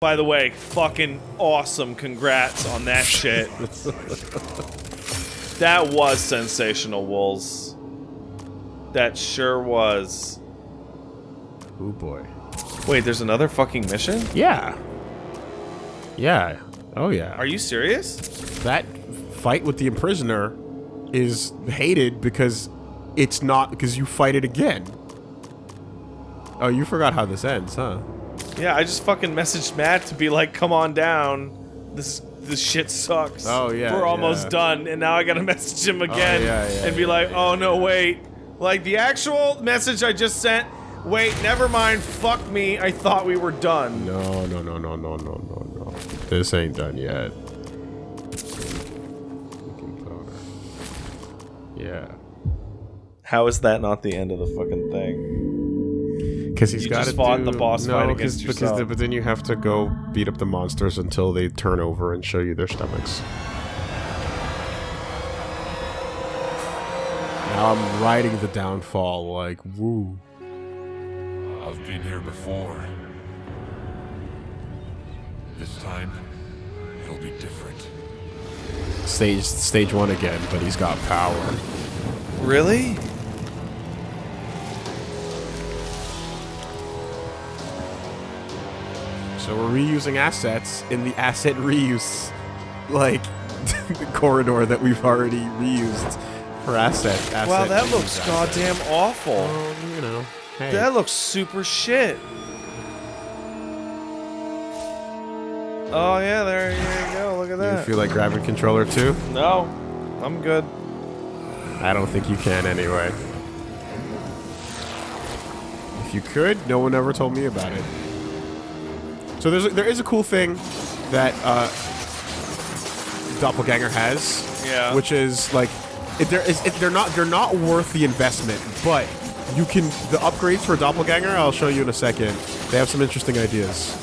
By the way, fucking awesome. Congrats on that shit. that was sensational, Wolves. That sure was. Oh boy. Wait, there's another fucking mission? Yeah. Yeah. Oh yeah. Are you serious? that fight with the imprisoner is hated because it's not because you fight it again. Oh, you forgot how this ends, huh? Yeah, I just fucking messaged Matt to be like, come on down. This this shit sucks. Oh, yeah, We're almost yeah. done, and now I gotta message him oh, again yeah, yeah, and be like, oh no, wait. Like the actual message I just sent, wait, never mind, fuck me, I thought we were done. No, no, no, no, no, no, no, no. This ain't done yet. Yeah. How is that not the end of the fucking thing? Because he's got to just fought do, the boss no, fight 'cause- against because the, but then you have to go beat up the monsters until they turn over and show you their stomachs. Now I'm riding the downfall like woo. I've been here before. This time, it'll be different. Stage stage one again, but he's got power. Really? So we're reusing assets in the asset reuse, like corridor that we've already reused for asset. asset wow, that looks asset. goddamn awful. Well, you know, hey. That looks super shit. Oh yeah, there, there you go. Look at that. you feel like grabbing controller too? no, I'm good. I don't think you can anyway. If you could, no one ever told me about it. So there's a, there is a cool thing that uh, Doppelganger has, Yeah. which is like it, there is it, they're not they're not worth the investment, but you can the upgrades for Doppelganger. I'll show you in a second. They have some interesting ideas,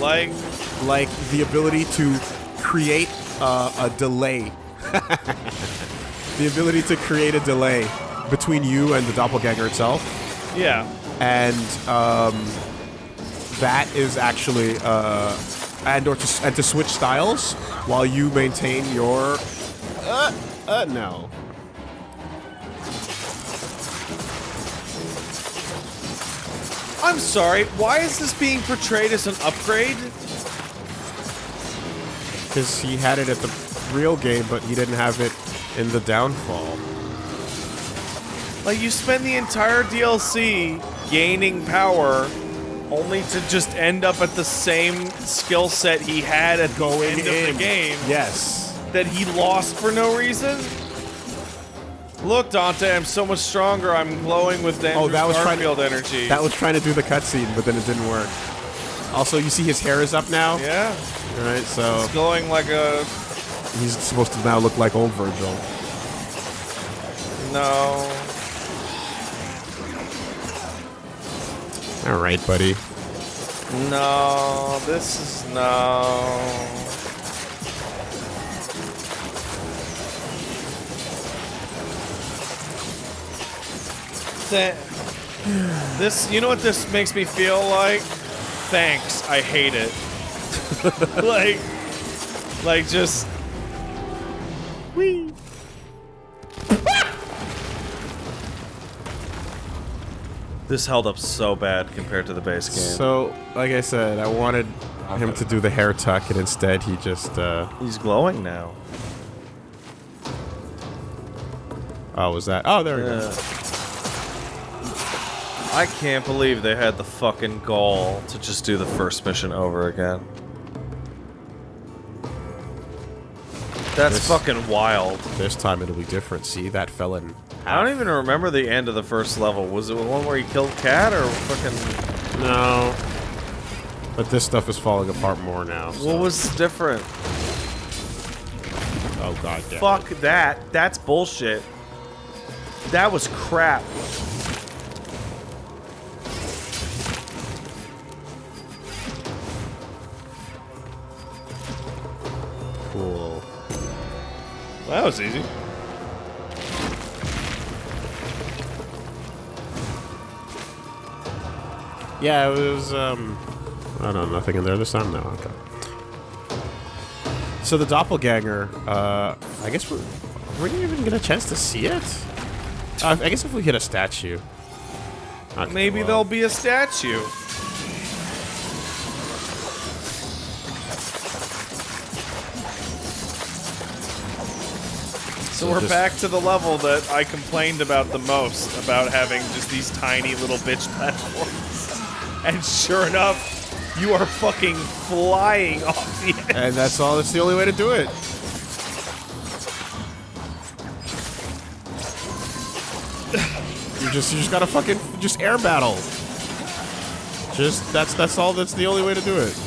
Like, like the ability to create uh, a delay the ability to create a delay between you and the doppelganger itself, yeah. and um, that is actually uh, and or to, and to switch styles while you maintain your uh, uh no. I'm sorry. Why is this being portrayed as an upgrade? Because he had it at the real game, but he didn't have it in the downfall. Like you spend the entire DLC gaining power, only to just end up at the same skill set he had at the end of the game Yes. that he lost for no reason. Look, Dante, I'm so much stronger. I'm glowing with oh, Andrew Oh, that was trying to- Garfield energy. That was trying to do the cutscene, but then it didn't work. Also, you see his hair is up now. yeah, All right, so it's glowing like a he's supposed to now look like old Vergil. no. All right, buddy. No, this is no. This, you know what this makes me feel like? Thanks, I hate it. like, like just. Whee. This held up so bad compared to the base game. So, like I said, I wanted him to do the hair tuck, and instead he just, uh... He's glowing now. Oh, was that? Oh, there we go. I can't believe they had the fucking gall to just do the first mission over again. That's This- fucking wild. This time it'll be different. See, that fell in I don't even remember the end of the first level. Was it the one where he killed Cat or fucking... No. But this stuff is falling apart more now. so- What was different? Oh, god damn it. Fuck that. That's bullshit. That was crap. That was easy. Yeah, it was, um... I don't know. Nothing in there this time? No, okay. So the doppelganger, uh, I guess we're, we didn't even get a chance to see it? Uh, I guess if we hit a statue. Okay, Maybe well, there'll be a statue. So, So we're back to the level that I complained about the most, about having just these tiny little bitch platforms. And sure enough, you are fucking flying off the edge. And that's all. That's the only way to do it. You just you just gotta fucking just air battle. Just that's that's all. That's the only way to do it.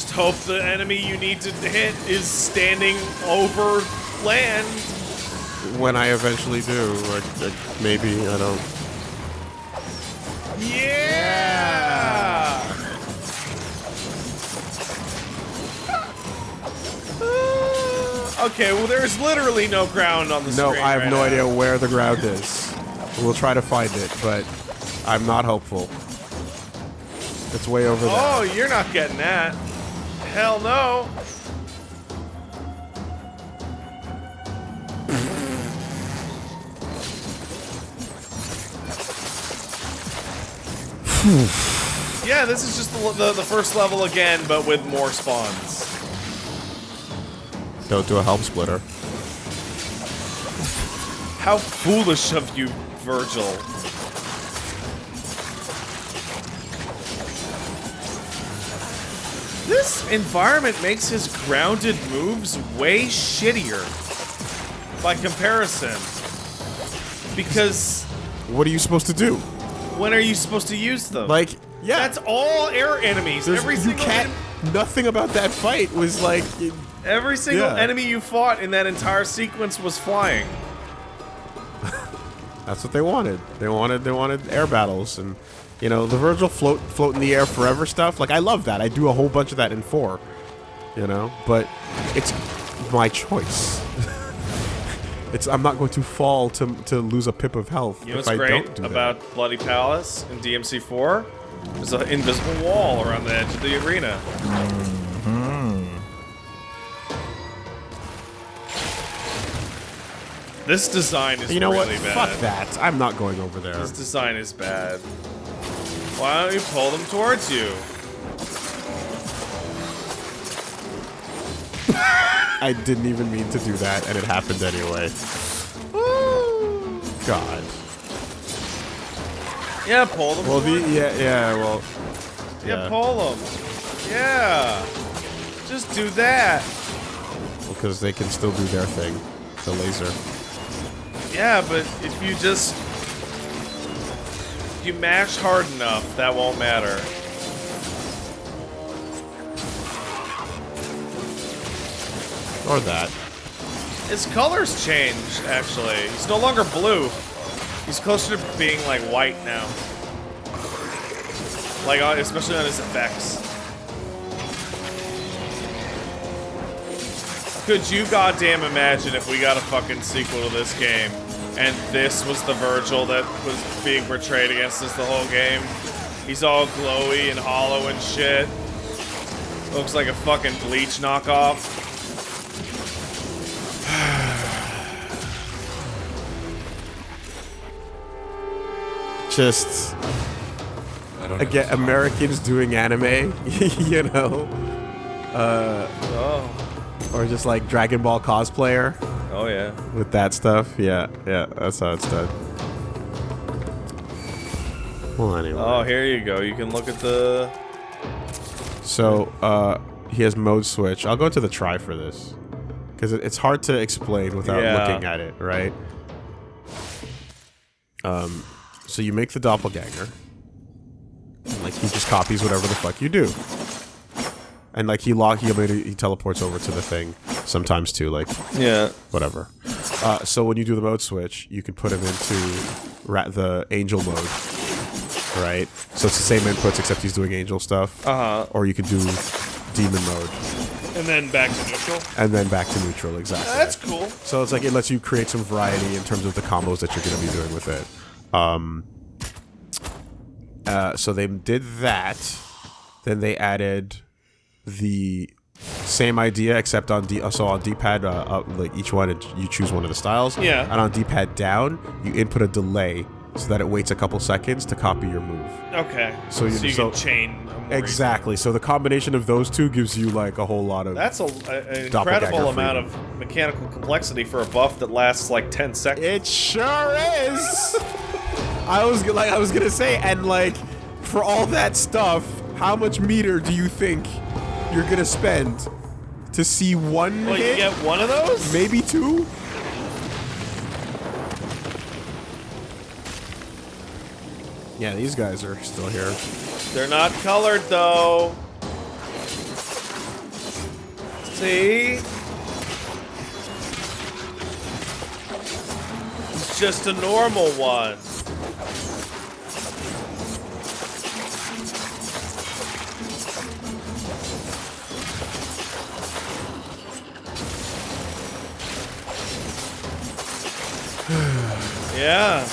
Just hope the enemy you need to hit is standing over land. When I eventually do, like, like maybe I don't. Yeah! Uh, okay, well, there's literally no ground on the No, screen. I have right no now. idea where the ground is. We'll try to find it, but I'm not hopeful. It's way over there. Oh, you're not getting that. Hell no. yeah, this is just the, the, the first level again, but with more spawns. Don't do a Helm Splitter. How foolish of you, Vergil. This environment makes his grounded moves way shittier by comparison. Because What are you supposed to do? when are you supposed to use them? Like, yeah, that's all air enemies. there's, Every you single can't. Nothing about that fight was like. every single Yeah. enemy you fought in that entire sequence was flying. That's what they wanted. They wanted they wanted air battles and you know the Vergil float float in the air forever stuff. Like I love that. I do a whole bunch of that in four. You know, but it's my choice. it's I'm not going to fall to to lose a pip of health You know if what's I great don't do about Bloody Palace in DMC4? There's an invisible wall around the edge of the arena. Mm-hmm. This design is that. You know really what? bad. Fuck that. I'm not going over there. This design is bad. Why don't you pull them towards you? I didn't even mean to do that, and it happened anyway. God. Yeah, pull them. Well, the yeah yeah well yeah, yeah. pull them. Yeah. Just do that. because they can still do their thing. The laser. Yeah, but if you just you mash hard enough, that won't matter. Or that. His colors change, actually. He's no longer blue. He's closer to being like white now. Like, uh, especially on his effects. Could you goddamn imagine if we got a fucking sequel to this game and this was the Vergil that was being portrayed against us the whole game? He's all glowy and hollow and shit. Looks like a fucking bleach knockoff. Just I don't again. Americans doing anime, you know, uh, Oh. Or just like Dragon Ball cosplayer Oh, yeah. with that stuff. Yeah, yeah, that's how it's done. Well, anyway. Oh, here you go. You can look at the. So, uh, he has mode switch. I'll go to the try for this. Because it's hard to explain without Yeah. looking at it, right? Um, so you make the doppelganger. And, like, he just copies whatever the fuck you do. And, like, he lock, he, he teleports over to the thing sometimes, too, like, Yeah. whatever. Uh, so when you do the mode switch, you can put him into ra- the angel mode, right? So it's the same inputs except he's doing angel stuff. Uh huh. Or you could do demon mode. And then back to neutral. and then back to neutral. Exactly. That's cool. So it's like it lets you create some variety in terms of the combos that you're going to be doing with it. Um, uh, so they did that. Then they added the same idea, except on D. So on D-pad, uh, up, like each one, you choose one of the styles. Yeah. And on D-pad down, you input a delay so that it waits a couple seconds to copy your move. Okay. So you- you so- can chain. Exactly. So the combination of those two gives you like a whole lot of. That's a, a- an incredible amount of mechanical complexity for a buff that lasts like 10 seconds. It sure is. I was like, I was gonna say, and like, for all that stuff, how much meter do you think you're gonna spend to see one well, you get one of those? Maybe two. Yeah, these guys are still here. They're not colored though. See? It's just a normal one. Yeah.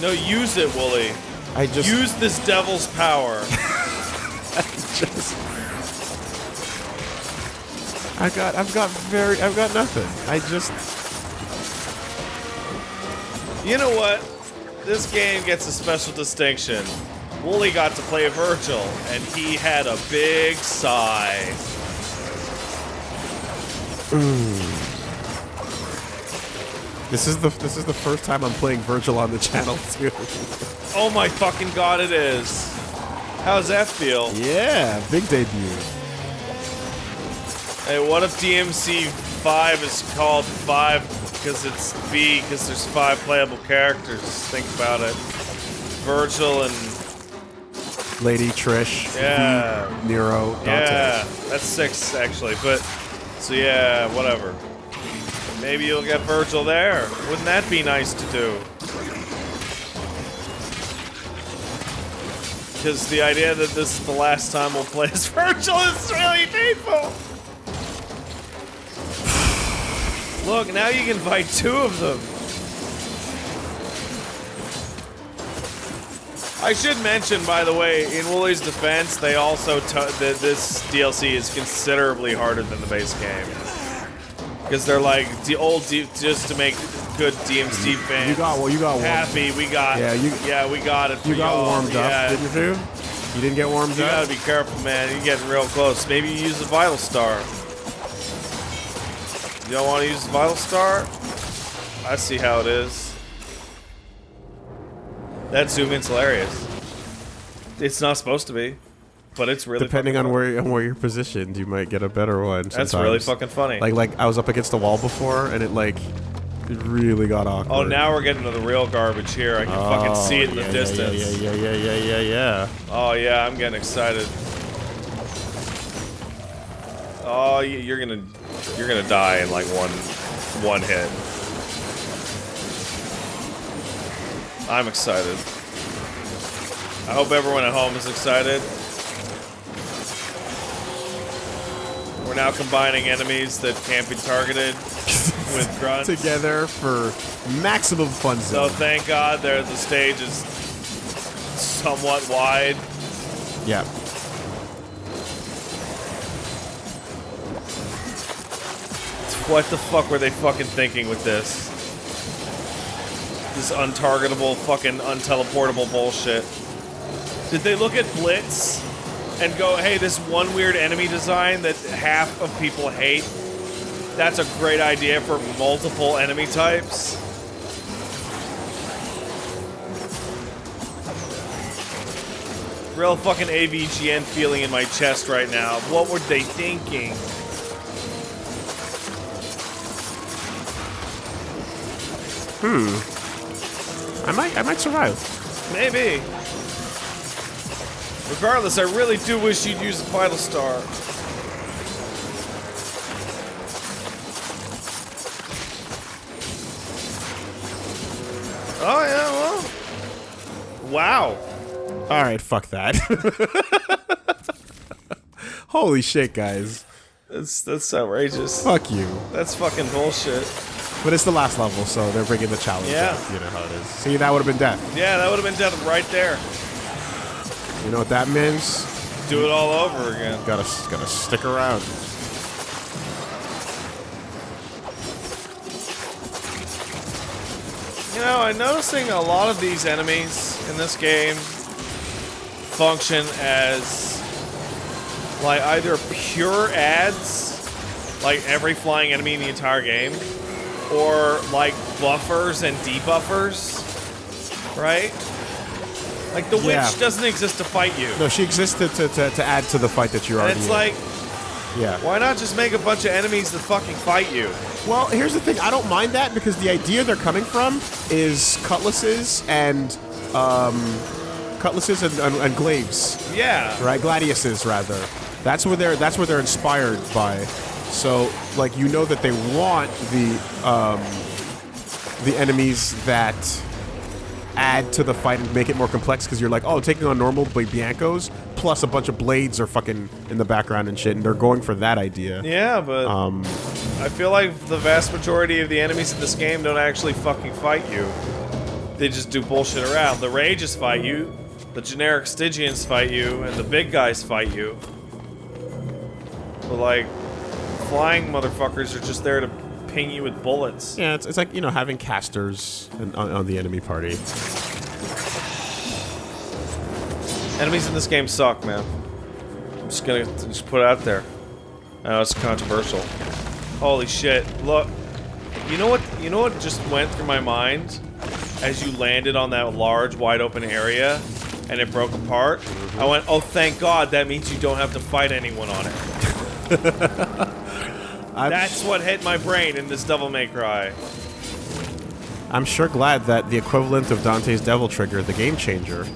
No, use it, Woolie. I just Use this devil's power. just. I got, I've got very, I've got nothing. I just, You know what? This game gets a special distinction. Woolie got to play Vergil, and he had a big sigh. This is the, this is the first time I'm playing Vergil on the channel too. Oh my fucking god, it is. How's that feel? yeah, big debut. Hey, what if DMC 5 is called 5 because it's B, because there's 5 playable characters? Think about it. Vergil and. Lady Trish, Yeah. Nero, Dante. Yeah, that's 6 actually, but. So yeah, whatever. Maybe you'll get Vergil there. Wouldn't that be nice to do? Because the idea that this is the last time we'll play as Vergil is really painful. Look, now you can fight two of them. I should mention, by the way, in Woolie's defense, they also that this DLC is considerably harder than the base game because they're like the old D- just to make good DMC fans You got well. You got warmed. happy. We got Yeah, you- yeah we got it. You got warmed yeah. up, didn't you? You didn't get warmed You up. gotta be careful, man. You're getting real close. Maybe you use the Vital Star. You don't want to use the Vital Star? I see how it is. That zoom in's hilarious. It's not supposed to be, but it's really Depending on where on where you're positioned, you might get a better one. That's really fucking funny. Like like I was up against the wall before, and it like it really got awkward. oh, now we're getting to the real garbage here. I can oh, fucking see it in Oh, yeah, the distance. Yeah, yeah, yeah, yeah, yeah, yeah. Oh yeah, I'm getting excited. Oh, you're gonna, you're gonna die in like one, one hit. I'm excited. I hope everyone at home is excited. We're now combining enemies that can't be targeted with grunts. Together for maximum fun So thank God there the stage is somewhat wide. yeah. What the fuck were they fucking thinking with this? This untargetable, fucking unteleportable bullshit. Did they look at Blitz and go, hey, this one weird enemy design that half of people hate? That's a great idea for multiple enemy types. Real fucking AVGN feeling in my chest right now. What were they thinking? Hmm. I might I might survive. Maybe. Regardless, I really do wish you'd use the Vital Star. Oh, yeah, well. Wow. All right, fuck that. Holy shit, guys. That's that's outrageous. Fuck you. That's fucking bullshit. But it's the last level, so they're bringing the challenge Yeah. up. You know how it is. See, that would have been death. Yeah, that would have been death right there. You know what that means? Do it all over again. Gotta, gotta stick around. You know, I'm noticing a lot of these enemies in this game function as like either pure ads, like every flying enemy in the entire game, or like buffers and debuffers, right? Like the Yeah. witch doesn't exist to fight you. No, she existed to, to, to add to the fight that you're And already it's in. like, yeah. why not just make a bunch of enemies that fucking fight you? Well, here's the thing. I don't mind that because the idea they're coming from is cutlasses and um, cutlasses and, and, and glaives, Yeah. right? Gladiuses, rather. That's where they're. That's where they're inspired by. So, like, you know that they want the um, the enemies that add to the fight and make it more complex because you're like, oh, taking on normal Bi- Biancos plus a bunch of blades are fucking in the background and shit, and they're going for that idea. Yeah, but Um, I feel like the vast majority of the enemies in this game don't actually fucking fight you. They just do bullshit around. The Rages fight you, the generic Stygians fight you, and the big guys fight you. But like, flying motherfuckers are just there to ping you with bullets. Yeah, it's, it's like, you know, having casters in, on, on the enemy party. Enemies in this game suck, man. I'm just gonna just put it out there. I know it's controversial. Holy shit! Look, you know what? You know what just went through my mind as you landed on that large, wide open area, and it broke apart. I mm-hmm. went, "Oh, thank God! That means you don't have to fight anyone on it." I'm, That's what hit my brain in this Devil May Cry. I'm sure glad that the equivalent of Dante's Devil Trigger, the game changer,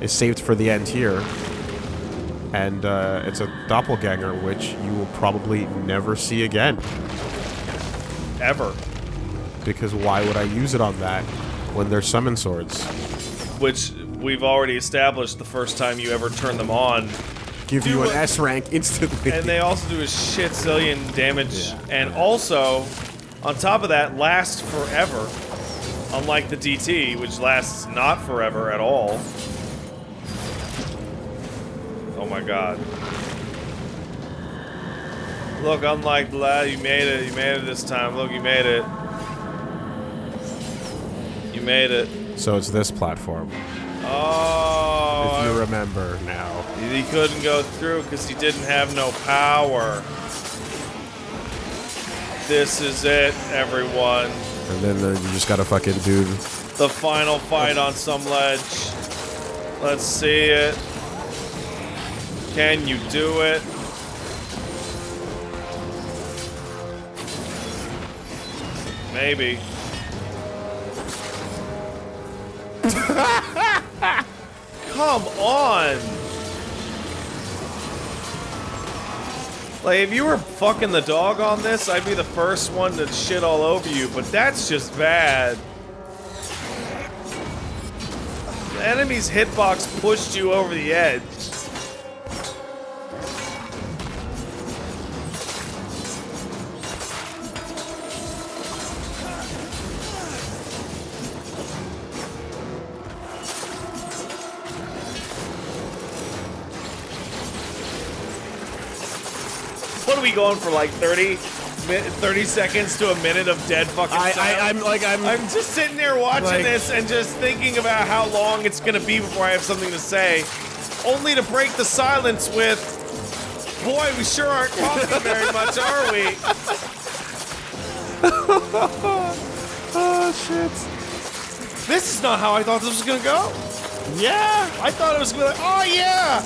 is saved for the end here. And uh, it's a doppelganger, which you will probably never see again. Ever. Because why would I use it on that when there's summon swords? Which we've already established the first time you ever turn them on Give Do you an it- S rank instantly. And they also do a shit zillion damage, Yeah. and also, on top of that, last forever. Unlike the DT, which lasts not forever at all. Oh my god. Look, unlike the lad, you made it. You made it this time. Look, you made it. You made it. so it's this platform, Oh, if you remember now. He couldn't go through because he didn't have no power. This is it, everyone. And then uh, you just gotta fucking do The final fight on some ledge. Let's see it. Can you do it? Maybe. Come on! Like, if you were fucking the dog on this, I'd be the first one to shit all over you, but that's just bad. The enemy's hitbox pushed you over the edge. Going for, like 30, 30 seconds to a minute of dead fucking I, I'm like, I'm, I'm just sitting there watching Like- this and just thinking about how long it's gonna be before I have something to say, only to break the silence with, "Boy, we sure aren't talking very much, are we?" oh shit. This is not how I thought this was gonna go. Yeah. I thought it was gonna be like, "Oh yeah,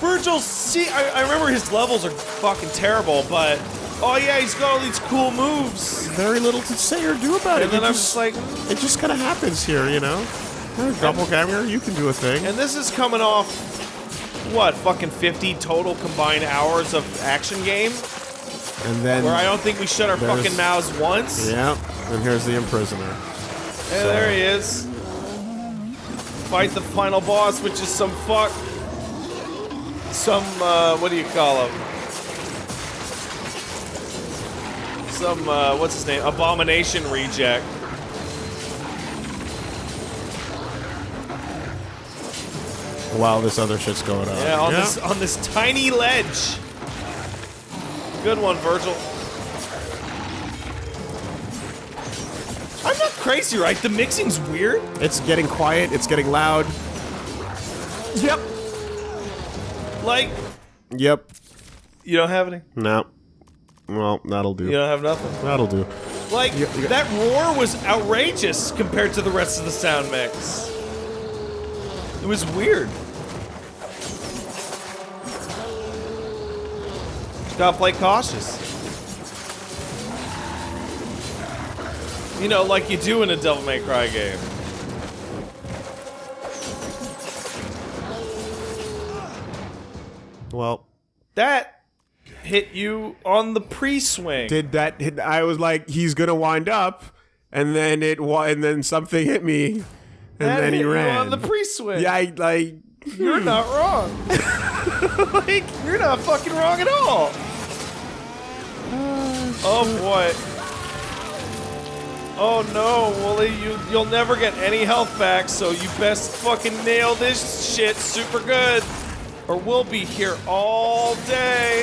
Vergil." See, I, I remember his levels are fucking terrible, but oh yeah, he's got all these cool moves. Very little to say or do about And it. then It I'm just- just like, It just kind of happens here, you know? A doppelganger, you can do a thing. And this is coming off what fucking 50 total combined hours of action game And then, where I don't think we shut our fucking mouths once. yeah, and here's the imprisoner. Hey, there he is. Fight the final boss, which is some fuck. Some, uh, what do you call him? some uh, what's his name? Abomination reject. While this other shit's going on. Yeah, on this on this tiny ledge. Good one, Vergil. I'm not crazy, right? The mixing's weird. It's getting quiet. It's getting loud. Yep. Like, Yep. you don't have any. No. Well, that'll do. You don't have nothing. That'll do. Like You- you that roar was outrageous compared to the rest of the sound mix. It was weird. Gotta play cautious. You know, like you do in a Devil May Cry game. Well, That hit you on the pre-swing. did that hit? I was like, he's gonna wind up, and then it wa- and then something hit me, and that then he ran. on the pre-swing. yeah, I like. You're not wrong. like, you're not fucking wrong at all. Oh boy. Oh no, Woolie, you you'll never get any health back, so you best fucking nail this shit super good. Or we'll be here all day.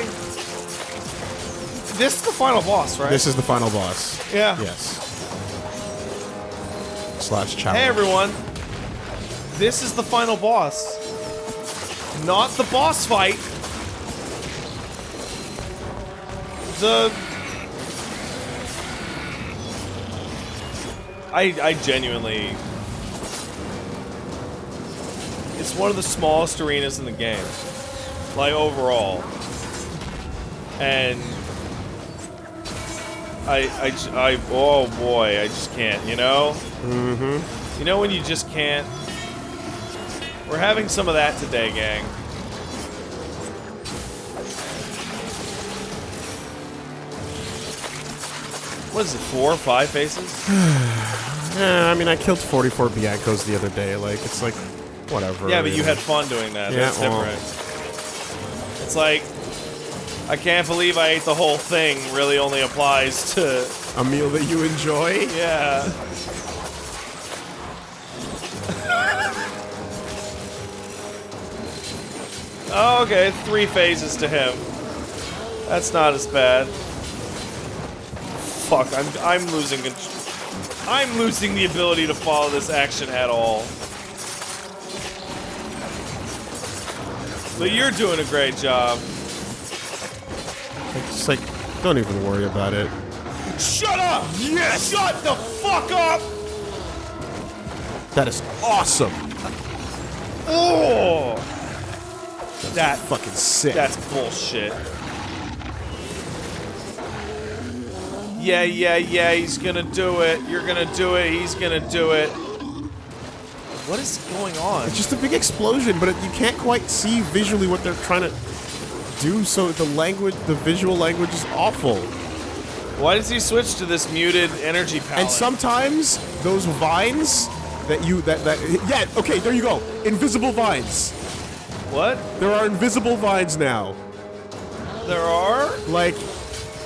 This is the final boss, right? This is the final boss. yeah. Yes. Slash challenge. Hey everyone. This is the final boss. Not the boss fight. The I I genuinely It's one of the smallest arenas in the game. Like overall. And I, I, I, oh boy, I just can't, you know? Mm-hmm. You know when you just can't? We're having some of that today, gang. What is it, four or five faces? Yeah, I mean, I killed 44 Biancos the other day. Like, it's like, whatever. Yeah, but you had fun doing that. Yeah, That's well. different. It's like, I can't believe I ate the whole thing really only applies to, a meal that you enjoy. yeah. Oh, okay, three phases to him. That's not as bad. Fuck, I'm I'm losing I'm losing the ability to follow this action at all. But you're doing a great job. It's like, don't even worry about it. Shut up! Yes! Shut the fuck up! That is awesome. Oh! That Fucking sick. That's bullshit. Yeah, yeah, yeah, he's gonna do it. You're gonna do it. He's gonna do it. What is going on? It's just a big explosion, but it, you can't quite see visually what they're trying to do. So the language, the visual language, is awful. Why does he switch to this muted energy palette? And sometimes those vines that you that that yeah okay there you go invisible vines. What? There are invisible vines now. There are? Like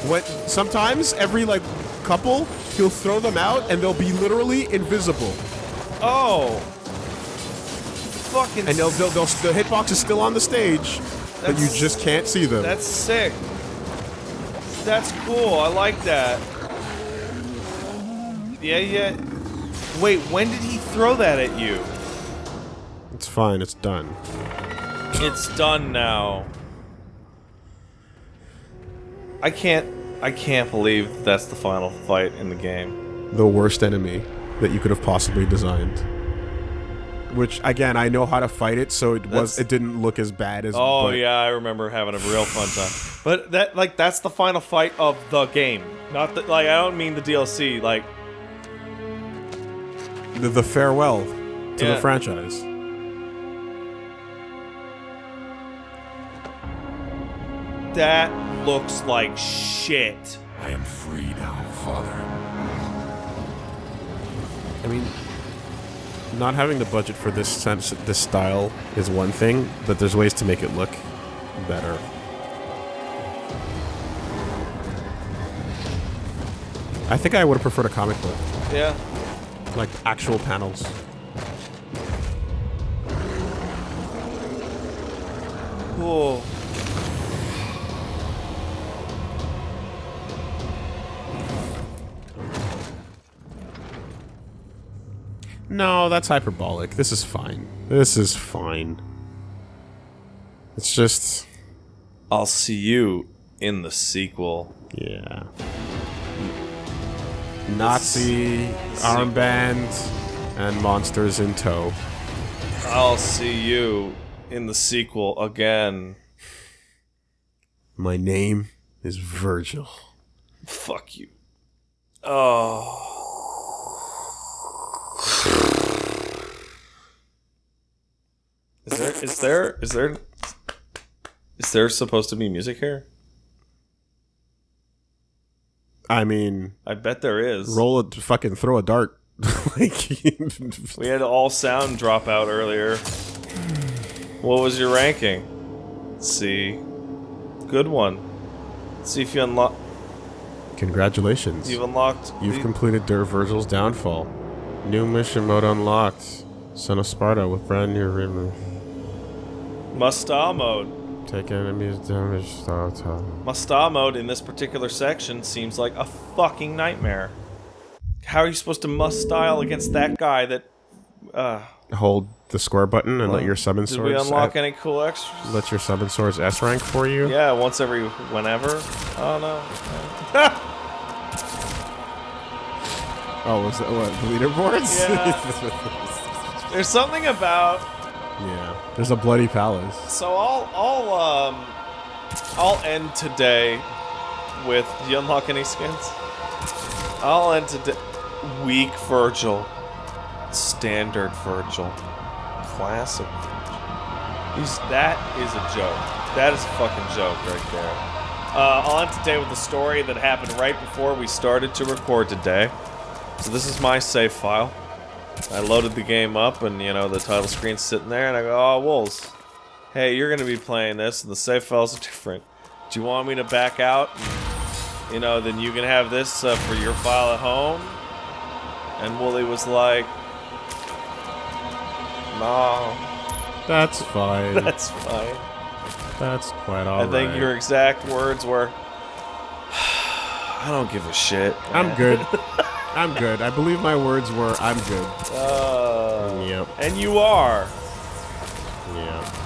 what? sometimes every like couple he'll throw them out and they'll be literally invisible. Oh. Fucking And they'll, they'll, they'll the hitbox is still on the stage, but you just can't see them. That's sick. That's cool. I like that. Yeah, yeah. Wait, when did he throw that at you? It's fine. It's done. It's done now. I can't I can't believe that's the final fight in the game. The worst enemy that you could have possibly designed. Which again, I know how to fight it, so it was it didn't look as bad as. Oh but yeah, I remember having a real fun time. But that like that's the final fight of the game. Not that like I don't mean the DLC, like The, the farewell to Yeah. the franchise. that looks like shit. I am free now, Father. I mean, not having the budget for this sense, this style is one thing, but there's ways to make it look better. I think I would have preferred a comic book, Yeah. like actual panels. Cool. No, that's hyperbolic. This is fine. This is fine. It's just, I'll see you in the sequel. yeah. Nazi armband and monsters in tow. I'll see you in the sequel again. My name is Vergil. Fuck you. Oh. Is there is there is there is there supposed to be music here? I mean, I bet there is. roll a fucking throw a dart. like, We had all sound drop out earlier. What was your ranking? Let's see. Good one. Let's see if you unlock. congratulations. You've unlocked. You've completed Der Vergil's downfall. New mission mode unlocked. Son of Sparta with brand new ribbon. Must-style mode. Take enemies damage. Style time. Must-style mode in this particular section seems like a fucking nightmare. How are you supposed to must-style against that guy that... Uh, Hold the square button and let your summon did we unlock any cool extras? let your summon swords S rank for you. Yeah, once every whenever. Oh no. Oh, was that what the leaderboards? Yeah. There's something about yeah. There's a bloody palace. So I'll I'll um I'll end today with do you unlock any skins? I'll end today weak Vergil. Standard Vergil. Classic He's that is a joke. That is a fucking joke right there. Uh, I'll end today with a story that happened right before we started to record today. So this is my save file. I loaded the game up and, you know, the title screen's sitting there and I go, oh, Wolves, hey, you're going to be playing this and the save files are different. Do you want me to back out? And, you know, then you can have this uh, for your file at home? And Woolie was like, no, That's fine. that's fine. That's quite alright. I think your exact words were, I don't give a shit. I'm good. I'm good. I believe my words were I'm good. Uh, Yep. and you are. Yeah.